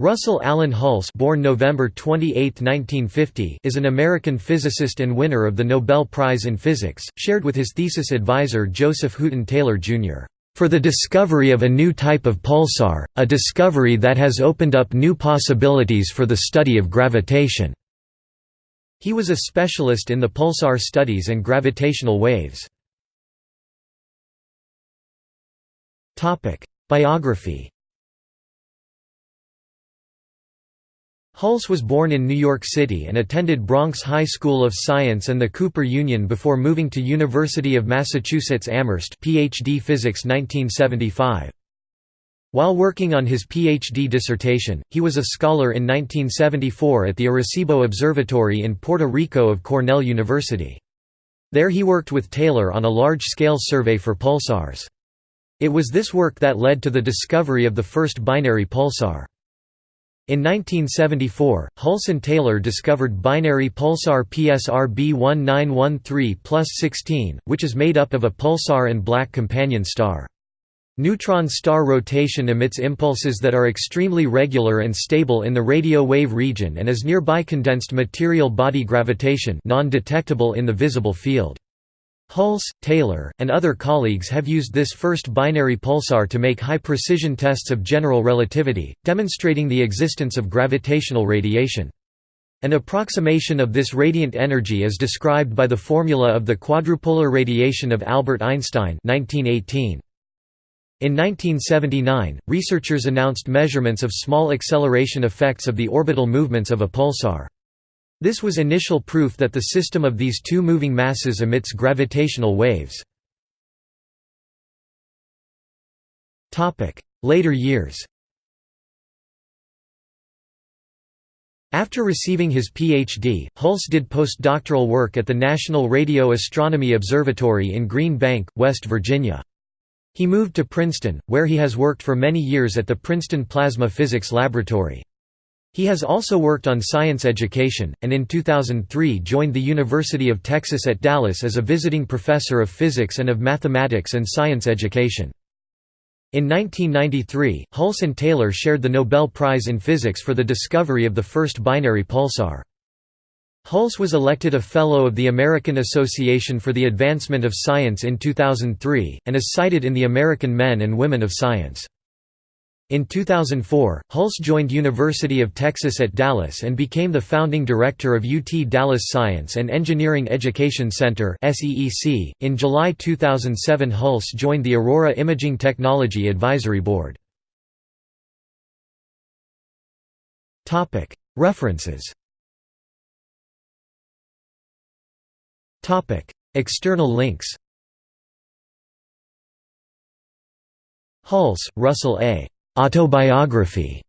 Russell Allen Hulse born November 28, 1950, is an American physicist and winner of the Nobel Prize in Physics, shared with his thesis advisor Joseph Hooton Taylor, Jr., "...for the discovery of a new type of pulsar, a discovery that has opened up new possibilities for the study of gravitation." He was a specialist in the pulsar studies and gravitational waves. Biography Hulse was born in New York City and attended Bronx High School of Science and the Cooper Union before moving to University of Massachusetts Amherst PhD Physics 1975. While working on his PhD dissertation, he was a scholar in 1974 at the Arecibo Observatory in Puerto Rico of Cornell University. There he worked with Taylor on a large-scale survey for pulsars. It was this work that led to the discovery of the first binary pulsar. In 1974, Hulse and Taylor discovered binary pulsar PSR B1913 plus 16, which is made up of a pulsar and black companion star. Neutron star rotation emits impulses that are extremely regular and stable in the radio wave region and is nearby condensed material body gravitation non-detectable in the visible field. Hulse, Taylor, and other colleagues have used this first binary pulsar to make high-precision tests of general relativity, demonstrating the existence of gravitational radiation. An approximation of this radiant energy is described by the formula of the quadrupolar radiation of Albert Einstein 1918. In 1979, researchers announced measurements of small acceleration effects of the orbital movements of a pulsar. This was initial proof that the system of these two moving masses emits gravitational waves. Later years After receiving his Ph.D., Hulse did postdoctoral work at the National Radio Astronomy Observatory in Green Bank, West Virginia. He moved to Princeton, where he has worked for many years at the Princeton Plasma Physics Laboratory. He has also worked on science education, and in 2003 joined the University of Texas at Dallas as a visiting professor of physics and of mathematics and science education. In 1993, Hulse and Taylor shared the Nobel Prize in Physics for the discovery of the first binary pulsar. Hulse was elected a Fellow of the American Association for the Advancement of Science in 2003, and is cited in the American Men and Women of Science. In 2004, Hulse joined University of Texas at Dallas and became the founding director of UT Dallas Science and Engineering Education Center In July 2007 Hulse joined the Aurora Imaging Technology Advisory Board. References External links Hulse, Russell A. Autobiography.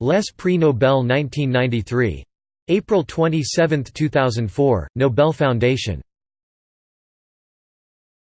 Les Prix Nobel 1993. April 27, 2004, Nobel Foundation